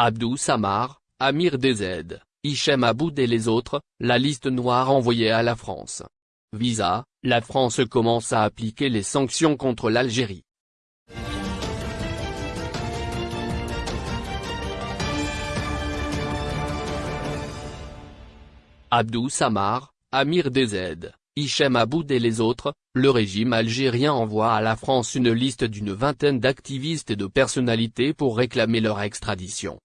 Abdou Samar, Amir DZ, Hichem Aboud et les autres, la liste noire envoyée à la France. Visa, la France commence à appliquer les sanctions contre l'Algérie. Abdou Samar, Amir DZ, Hichem Aboud et les autres, le régime algérien envoie à la France une liste d'une vingtaine d'activistes et de personnalités pour réclamer leur extradition.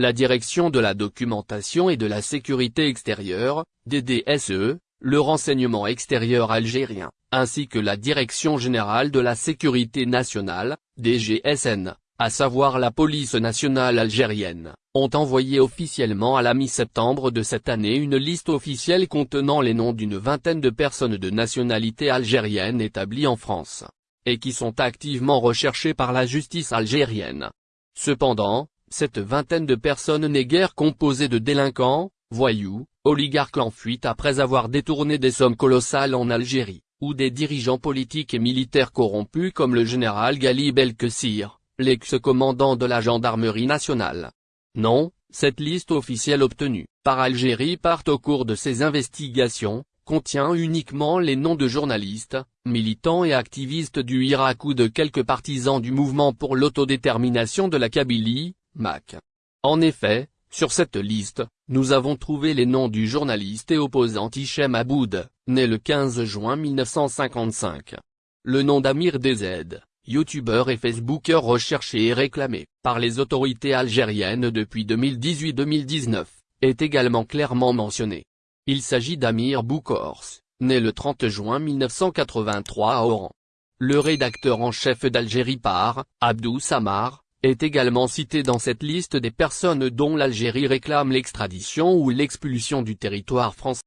La Direction de la documentation et de la sécurité extérieure, DDSE, le renseignement extérieur algérien, ainsi que la Direction générale de la sécurité nationale, DGSN, à savoir la police nationale algérienne, ont envoyé officiellement à la mi-septembre de cette année une liste officielle contenant les noms d'une vingtaine de personnes de nationalité algérienne établies en France, et qui sont activement recherchées par la justice algérienne. Cependant, cette vingtaine de personnes n'est guère composée de délinquants, voyous, oligarques en fuite après avoir détourné des sommes colossales en Algérie, ou des dirigeants politiques et militaires corrompus comme le général Galib El-Kessir l'ex-commandant de la gendarmerie nationale. Non, cette liste officielle obtenue par Algérie part au cours de ses investigations, contient uniquement les noms de journalistes, militants et activistes du Irak ou de quelques partisans du mouvement pour l'autodétermination de la Kabylie, MAC. En effet, sur cette liste, nous avons trouvé les noms du journaliste et opposant Hichem Aboud, né le 15 juin 1955. Le nom d'Amir DZ, youtubeur et facebooker recherché et réclamé par les autorités algériennes depuis 2018-2019, est également clairement mentionné. Il s'agit d'Amir Boukors, né le 30 juin 1983 à Oran. Le rédacteur en chef d'Algérie par, Abdou Samar, est également cité dans cette liste des personnes dont l'Algérie réclame l'extradition ou l'expulsion du territoire français.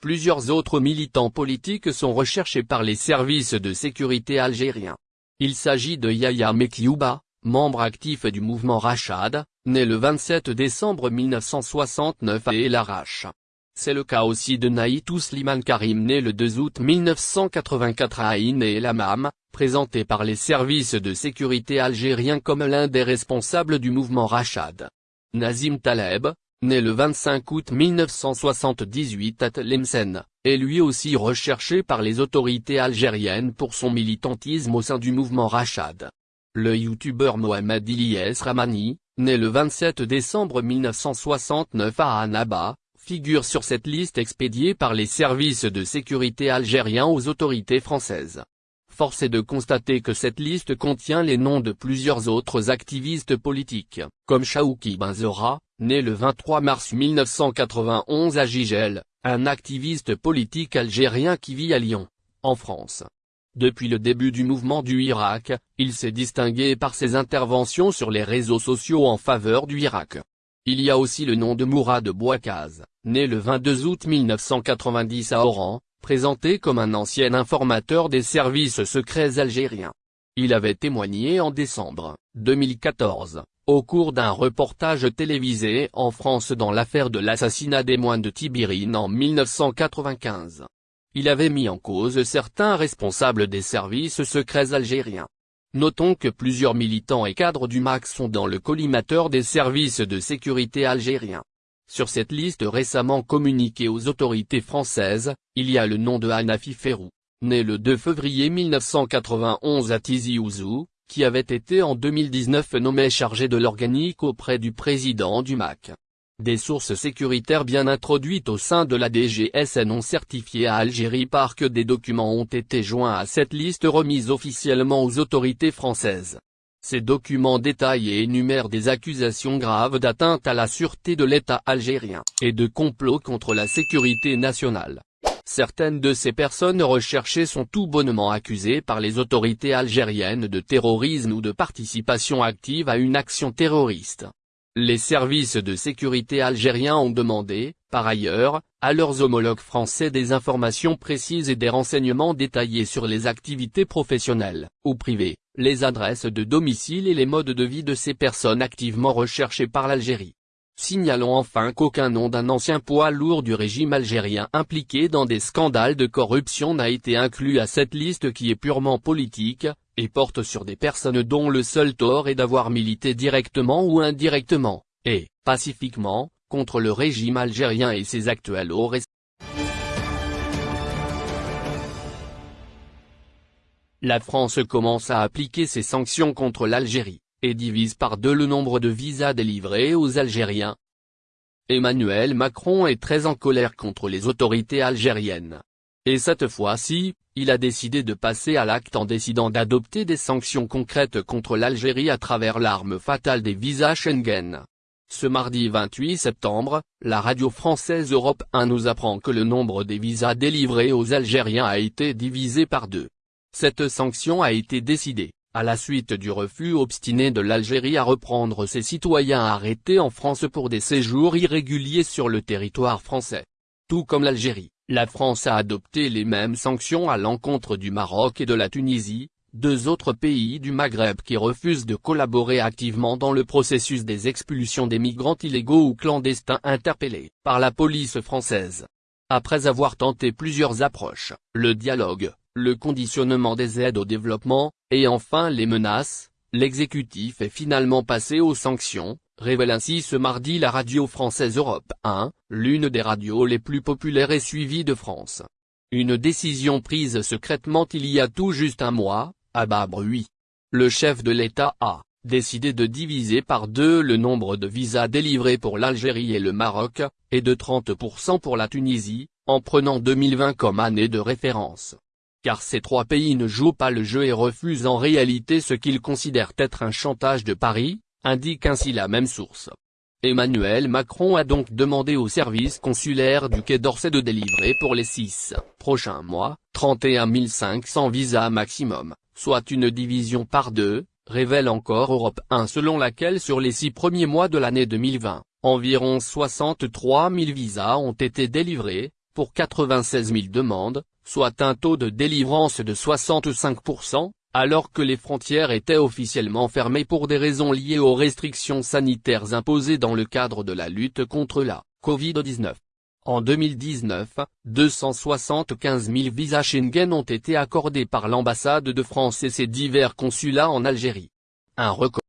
Plusieurs autres militants politiques sont recherchés par les services de sécurité algériens. Il s'agit de Yahya Mekiouba, membre actif du mouvement Rachad, né le 27 décembre 1969 à El Arash. C'est le cas aussi de Naïtou Sliman Karim né le 2 août 1984 à Aïn et El Amam, présenté par les services de sécurité algériens comme l'un des responsables du mouvement Rachad. Nazim Taleb, né le 25 août 1978 à Tlemcen, est lui aussi recherché par les autorités algériennes pour son militantisme au sein du mouvement Rachad. Le youtubeur Mohamed Ilyes Ramani, né le 27 décembre 1969 à Annaba, figure sur cette liste expédiée par les services de sécurité algériens aux autorités françaises. Force est de constater que cette liste contient les noms de plusieurs autres activistes politiques, comme Chaouki Benzora, né le 23 mars 1991 à Gigel, un activiste politique algérien qui vit à Lyon, en France. Depuis le début du mouvement du Irak, il s'est distingué par ses interventions sur les réseaux sociaux en faveur du Irak. Il y a aussi le nom de Mourad Bouakaz, né le 22 août 1990 à Oran, présenté comme un ancien informateur des services secrets algériens. Il avait témoigné en décembre 2014, au cours d'un reportage télévisé en France dans l'affaire de l'assassinat des moines de Tibirine en 1995. Il avait mis en cause certains responsables des services secrets algériens. Notons que plusieurs militants et cadres du MAC sont dans le collimateur des services de sécurité algériens. Sur cette liste récemment communiquée aux autorités françaises, il y a le nom de Hanafi Ferrou, né le 2 février 1991 à Tizi Ouzou, qui avait été en 2019 nommé chargé de l'organique auprès du président du MAC. Des sources sécuritaires bien introduites au sein de la DGSN ont certifié à Algérie par que des documents ont été joints à cette liste remise officiellement aux autorités françaises. Ces documents détaillent et énumèrent des accusations graves d'atteinte à la sûreté de l'État algérien, et de complot contre la sécurité nationale. Certaines de ces personnes recherchées sont tout bonnement accusées par les autorités algériennes de terrorisme ou de participation active à une action terroriste. Les services de sécurité algériens ont demandé, par ailleurs, à leurs homologues français des informations précises et des renseignements détaillés sur les activités professionnelles, ou privées, les adresses de domicile et les modes de vie de ces personnes activement recherchées par l'Algérie. Signalons enfin qu'aucun nom d'un ancien poids lourd du régime algérien impliqué dans des scandales de corruption n'a été inclus à cette liste qui est purement politique, et porte sur des personnes dont le seul tort est d'avoir milité directement ou indirectement, et, pacifiquement, contre le régime algérien et ses actuels hauts La France commence à appliquer ses sanctions contre l'Algérie, et divise par deux le nombre de visas délivrés aux Algériens. Emmanuel Macron est très en colère contre les autorités algériennes. Et cette fois-ci, il a décidé de passer à l'acte en décidant d'adopter des sanctions concrètes contre l'Algérie à travers l'arme fatale des visas Schengen. Ce mardi 28 septembre, la radio française Europe 1 nous apprend que le nombre des visas délivrés aux Algériens a été divisé par deux. Cette sanction a été décidée, à la suite du refus obstiné de l'Algérie à reprendre ses citoyens arrêtés en France pour des séjours irréguliers sur le territoire français. Tout comme l'Algérie, la France a adopté les mêmes sanctions à l'encontre du Maroc et de la Tunisie, deux autres pays du Maghreb qui refusent de collaborer activement dans le processus des expulsions des migrants illégaux ou clandestins interpellés par la police française. Après avoir tenté plusieurs approches, le dialogue, le conditionnement des aides au développement, et enfin les menaces, l'exécutif est finalement passé aux sanctions, révèle ainsi ce mardi la radio française Europe 1, l'une des radios les plus populaires et suivies de France. Une décision prise secrètement il y a tout juste un mois, à bas. Le chef de l'État a décidé de diviser par deux le nombre de visas délivrés pour l'Algérie et le Maroc, et de 30% pour la Tunisie, en prenant 2020 comme année de référence car ces trois pays ne jouent pas le jeu et refusent en réalité ce qu'ils considèrent être un chantage de Paris, indique ainsi la même source. Emmanuel Macron a donc demandé au service consulaire du Quai d'Orsay de délivrer pour les six prochains mois, 31 500 visas maximum, soit une division par deux, révèle encore Europe 1 selon laquelle sur les six premiers mois de l'année 2020, environ 63 000 visas ont été délivrés, pour 96 000 demandes, soit un taux de délivrance de 65%, alors que les frontières étaient officiellement fermées pour des raisons liées aux restrictions sanitaires imposées dans le cadre de la lutte contre la Covid-19. En 2019, 275 000 visas Schengen ont été accordés par l'ambassade de France et ses divers consulats en Algérie. Un record.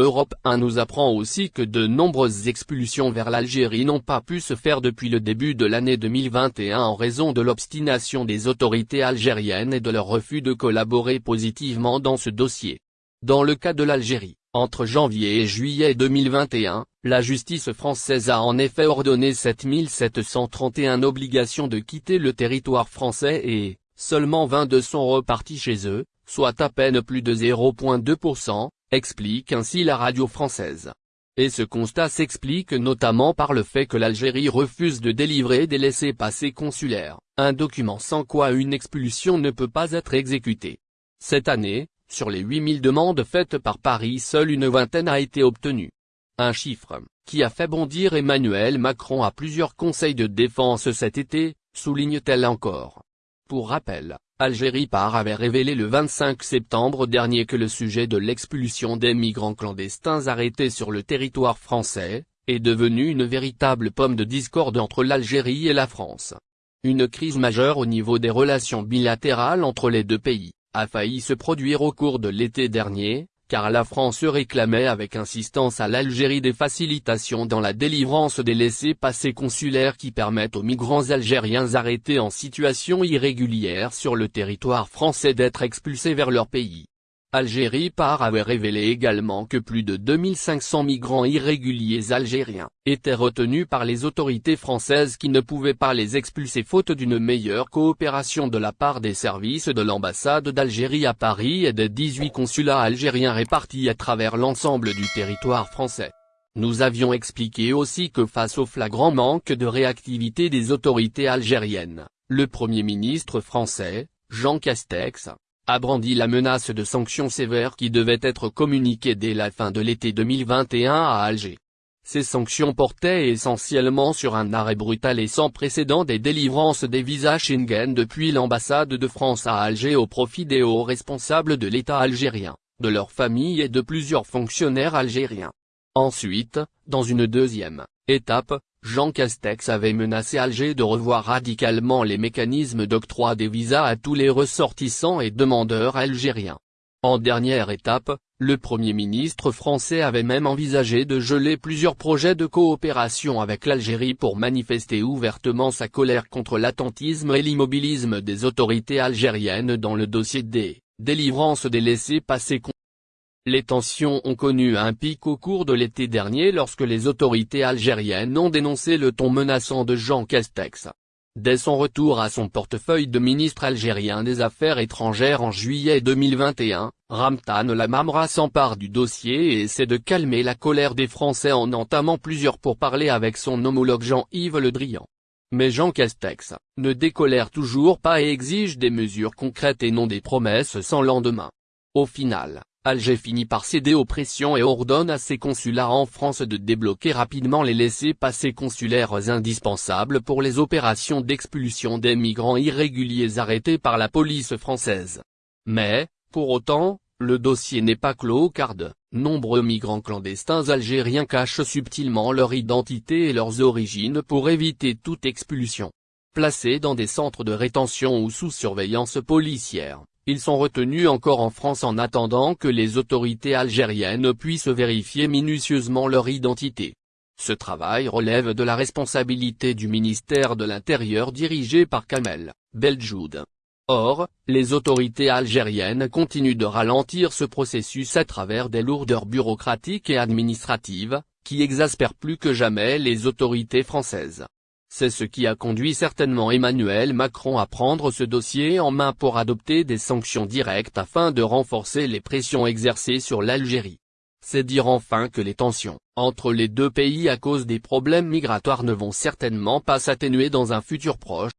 Europe 1 nous apprend aussi que de nombreuses expulsions vers l'Algérie n'ont pas pu se faire depuis le début de l'année 2021 en raison de l'obstination des autorités algériennes et de leur refus de collaborer positivement dans ce dossier. Dans le cas de l'Algérie, entre janvier et juillet 2021, la justice française a en effet ordonné 7731 obligations de quitter le territoire français et, seulement 22 sont repartis chez eux, soit à peine plus de 0,2%, explique ainsi la radio française. Et ce constat s'explique notamment par le fait que l'Algérie refuse de délivrer des laissés-passer consulaires, un document sans quoi une expulsion ne peut pas être exécutée. Cette année, sur les 8000 demandes faites par Paris seule une vingtaine a été obtenue. Un chiffre, qui a fait bondir Emmanuel Macron à plusieurs conseils de défense cet été, souligne-t-elle encore. Pour rappel, Algérie Par avait révélé le 25 septembre dernier que le sujet de l'expulsion des migrants clandestins arrêtés sur le territoire français, est devenu une véritable pomme de discorde entre l'Algérie et la France. Une crise majeure au niveau des relations bilatérales entre les deux pays, a failli se produire au cours de l'été dernier, car la France réclamait avec insistance à l'Algérie des facilitations dans la délivrance des laissés-passer consulaires qui permettent aux migrants algériens arrêtés en situation irrégulière sur le territoire français d'être expulsés vers leur pays. Algérie Par avait révélé également que plus de 2500 migrants irréguliers algériens étaient retenus par les autorités françaises qui ne pouvaient pas les expulser faute d'une meilleure coopération de la part des services de l'ambassade d'Algérie à Paris et des 18 consulats algériens répartis à travers l'ensemble du territoire français. Nous avions expliqué aussi que face au flagrant manque de réactivité des autorités algériennes, le Premier ministre français, Jean Castex, a brandi la menace de sanctions sévères qui devaient être communiquées dès la fin de l'été 2021 à Alger. Ces sanctions portaient essentiellement sur un arrêt brutal et sans précédent des délivrances des visas Schengen depuis l'ambassade de France à Alger au profit des hauts responsables de l'État algérien, de leurs familles et de plusieurs fonctionnaires algériens. Ensuite, dans une deuxième étape, Jean Castex avait menacé Alger de revoir radicalement les mécanismes d'octroi des visas à tous les ressortissants et demandeurs algériens. En dernière étape, le Premier ministre français avait même envisagé de geler plusieurs projets de coopération avec l'Algérie pour manifester ouvertement sa colère contre l'attentisme et l'immobilisme des autorités algériennes dans le dossier des délivrances des laissés-passer les tensions ont connu un pic au cours de l'été dernier lorsque les autorités algériennes ont dénoncé le ton menaçant de Jean Castex. Dès son retour à son portefeuille de ministre algérien des Affaires étrangères en juillet 2021, Ramtan Lamamra s'empare du dossier et essaie de calmer la colère des Français en entamant plusieurs pourparlers avec son homologue Jean-Yves Le Drian. Mais Jean Castex, ne décolère toujours pas et exige des mesures concrètes et non des promesses sans lendemain. Au final, Alger finit par céder aux pressions et ordonne à ses consulats en France de débloquer rapidement les laissés-passer consulaires indispensables pour les opérations d'expulsion des migrants irréguliers arrêtés par la police française. Mais, pour autant, le dossier n'est pas clos car de nombreux migrants clandestins algériens cachent subtilement leur identité et leurs origines pour éviter toute expulsion. Placés dans des centres de rétention ou sous surveillance policière, ils sont retenus encore en France en attendant que les autorités algériennes puissent vérifier minutieusement leur identité. Ce travail relève de la responsabilité du ministère de l'Intérieur dirigé par Kamel Beljoud. Or, les autorités algériennes continuent de ralentir ce processus à travers des lourdeurs bureaucratiques et administratives, qui exaspèrent plus que jamais les autorités françaises. C'est ce qui a conduit certainement Emmanuel Macron à prendre ce dossier en main pour adopter des sanctions directes afin de renforcer les pressions exercées sur l'Algérie. C'est dire enfin que les tensions entre les deux pays à cause des problèmes migratoires ne vont certainement pas s'atténuer dans un futur proche,